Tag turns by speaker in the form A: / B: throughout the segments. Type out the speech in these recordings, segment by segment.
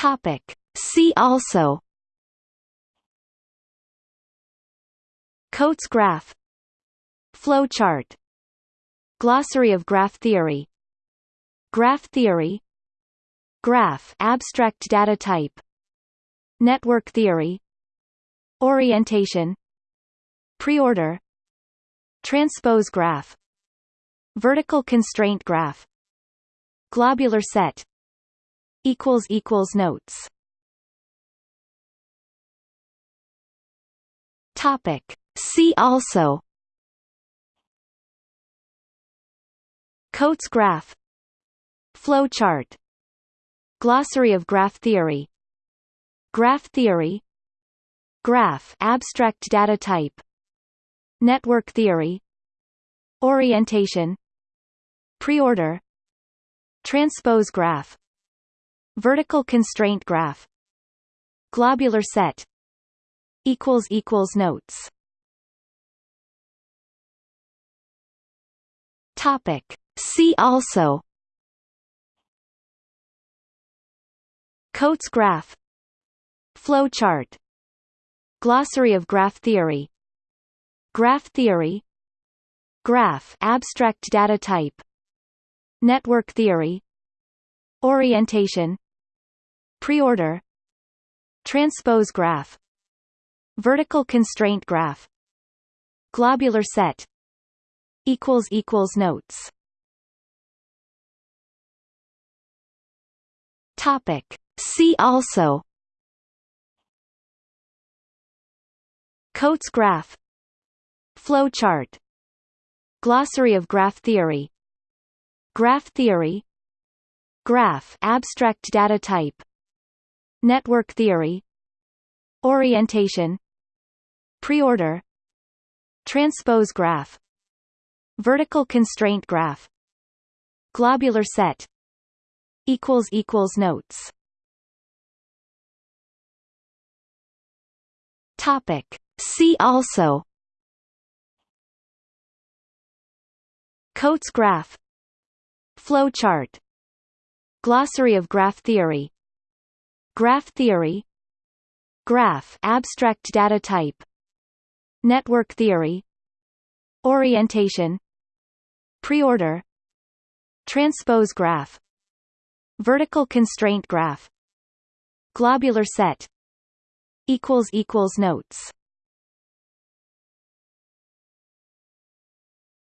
A: Topic. See also Coates graph Flowchart Glossary of graph theory Graph theory Graph abstract data type Network theory Orientation Preorder Transpose graph Vertical constraint graph Globular set equals equals notes. Topic. See also. Coates graph. Flowchart Glossary of graph theory. Graph theory. Graph. Abstract data type. Network theory. Orientation. Preorder. Transpose graph Vertical constraint graph. Globular set equals equals notes. Topic. See also Coates graph. Flowchart Glossary of graph theory. Graph theory. Graph abstract data type. Network theory. Orientation Preorder Transpose graph Vertical constraint graph Globular set equals equals notes. Topic. See also. Coates graph. Flowchart Glossary of graph theory. Graph theory. Graph. Abstract data type Network theory Orientation Preorder Transpose graph Vertical constraint graph Globular set notes. Topic. See also Coates graph Flowchart Glossary of graph theory Graph theory Graph abstract data type Network theory Orientation Preorder Transpose graph Vertical constraint graph Globular set equals equals notes.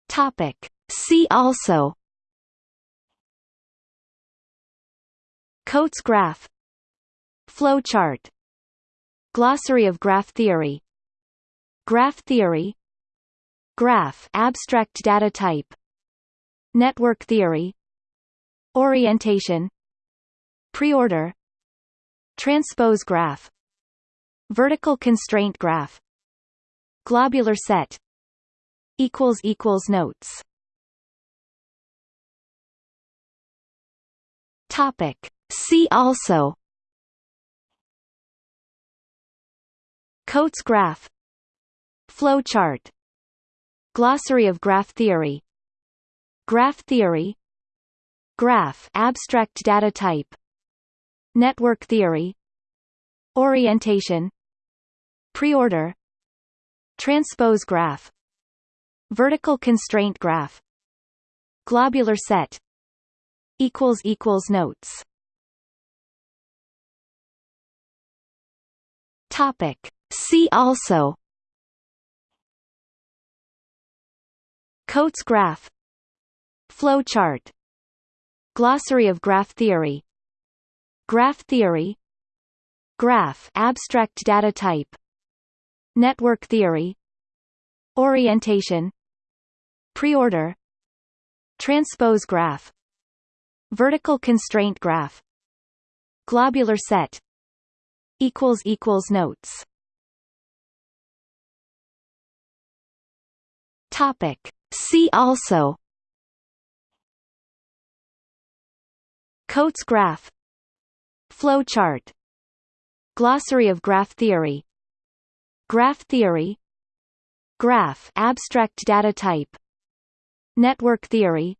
A: Topic. See also. Coates graph Flowchart. Glossary of graph theory. Graph theory. Graph abstract data type. Network theory. Orientation. Preorder. Transpose graph. Vertical constraint graph. Globular set. Equals equals notes. Topic. See also Coates graph. Flowchart Glossary of graph theory. Graph theory. Graph abstract data type. Network theory. Orientation. Preorder. Transpose graph. Vertical constraint graph. Globular set. Equals equals notes. Topic See also. Coates graph. Flowchart Glossary of graph theory. Graph theory. Graph abstract data type. Network theory. Orientation. Preorder. Transpose graph. Vertical constraint graph. Globular set. Notes Topic. See also. Coates graph. Flowchart Glossary of graph theory. Graph theory. Graph abstract data type. Network theory.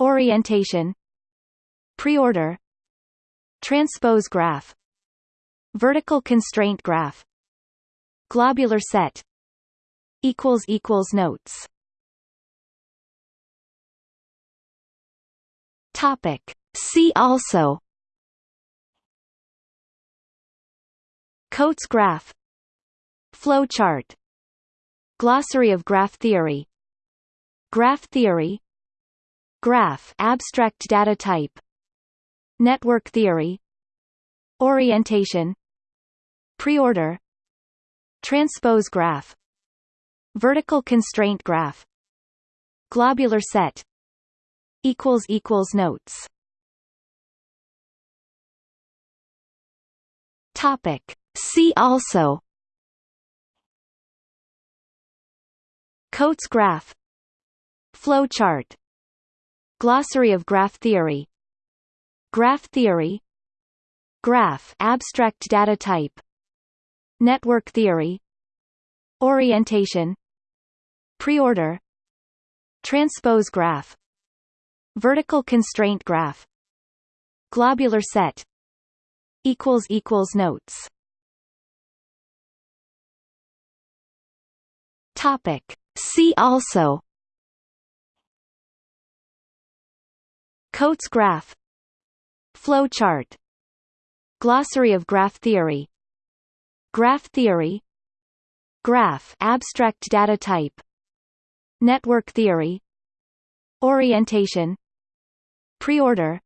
A: Orientation. Preorder. Transpose graph. Vertical constraint graph. Globular set equals equals notes. Topic. See also. Coates graph. Flow chart. Glossary of graph theory. Graph theory. Graph abstract data type. Network theory. Orientation. Preorder. Transpose graph Vertical constraint graph Globular set equals equals notes. Topic. See also Coates graph Flow chart Glossary of graph theory Graph theory Graph abstract data type Network theory Orientation Preorder Transpose graph Vertical constraint graph Globular set equals equals notes. Topic. See also. Coates graph. Flow chart. Glossary of graph theory. Graph theory. Graph abstract data type Network theory Orientation Preorder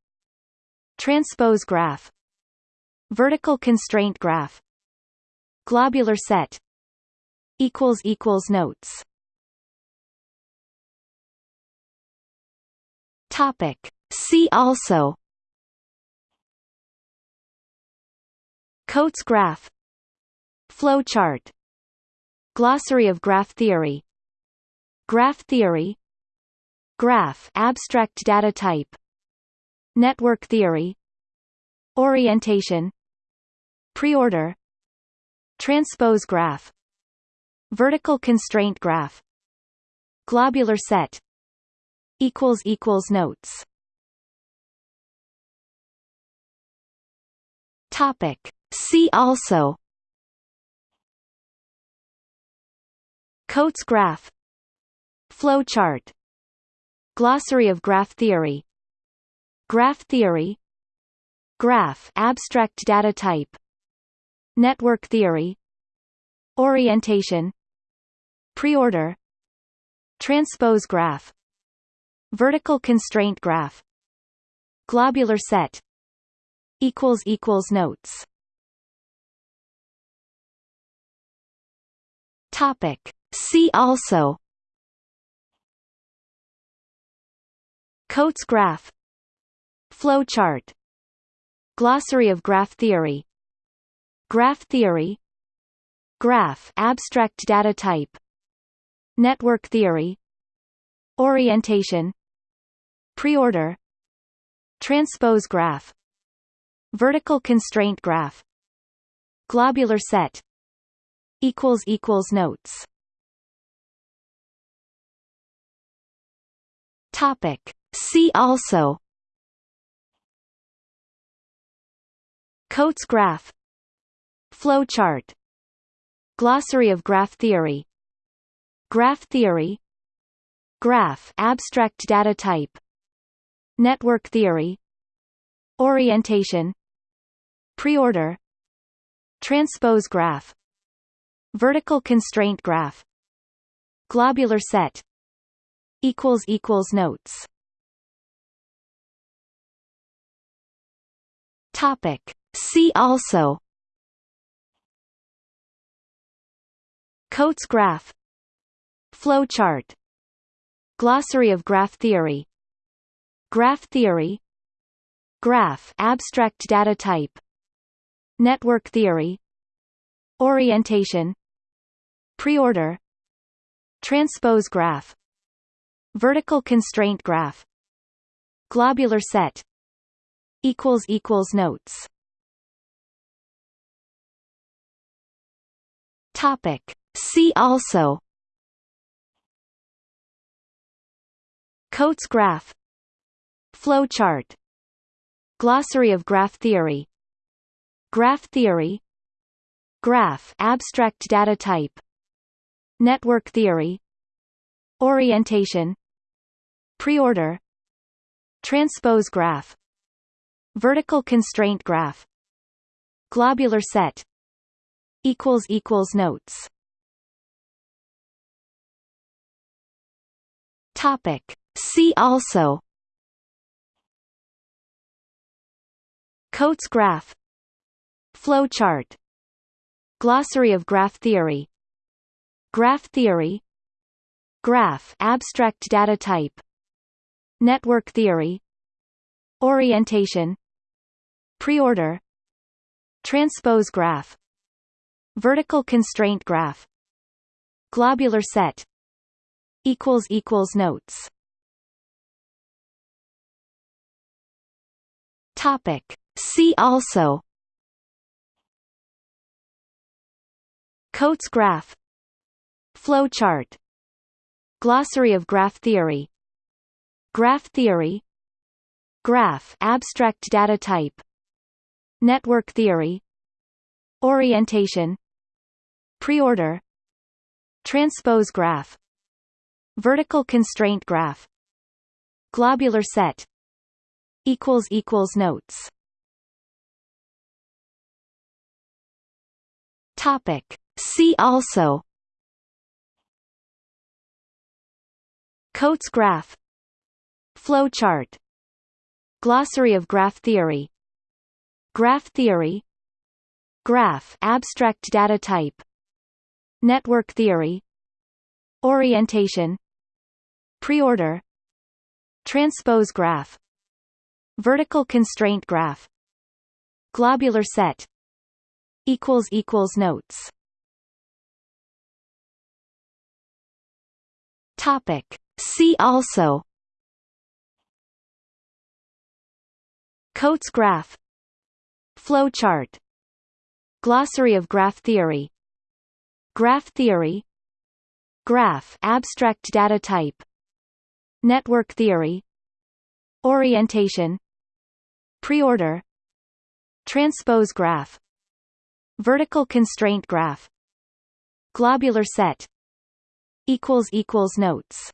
A: Transpose graph Vertical constraint graph Globular set notes. Topic. See also. Coates graph. Flow chart Glossary of graph theory Graph theory. Graph abstract data type. Network theory. Orientation. Preorder. Transpose graph. Vertical constraint graph. Globular set. Equals equals notes. Topic. See also. Coates graph Flow chart Glossary of graph theory. Graph theory. Graph abstract data type. Network theory. Orientation. Preorder. Transpose graph. Vertical constraint graph. Globular set. Equals equals notes. Topic. See also Coates graph. Flow chart. Glossary of graph theory. Graph theory. Graph abstract data type. Network theory. Orientation. Preorder. Transpose graph. Vertical constraint graph. Globular set. Equals equals notes. Topic See also. Coates graph. Flow chart. Glossary of graph theory. Graph theory. Graph abstract data type. Network theory. Orientation. Preorder. Transpose graph. Vertical constraint graph. Globular set. Notes Topic. See also. Coates graph. Flow chart. Glossary of graph theory. Graph theory. Graph. Abstract data type. Network theory. Orientation. Preorder. Transpose graph. Vertical constraint graph. Globular set equals equals notes. Topic. See also. Coates graph. Flow chart. Glossary of graph theory. Graph theory. Graph. Abstract data type. Network theory. Orientation. Preorder. Transpose graph Vertical constraint graph. Globular set. Equals equals notes. Topic. See also. Coates graph. Flowchart Glossary of graph theory. Graph theory. Graph abstract data type. Network theory. Orientation Preorder Transpose graph Vertical constraint graph Globular set equals equals notes. Topic. See also. Coates graph. Flowchart Glossary of graph theory. Graph theory. Graph abstract data type Network theory Orientation Preorder Transpose graph Vertical constraint graph Globular set notes. Topic. See also Coates graph Flowchart Glossary of graph theory Graph theory Graph abstract data type Network theory Orientation Preorder Transpose graph Vertical constraint graph Globular set equals equals notes. Topic. See also. Coates graph Flowchart Glossary of graph theory. Graph theory. Graph abstract data type. Network theory. Orientation. Preorder. Transpose graph. Vertical constraint graph. Globular set. Equals equals notes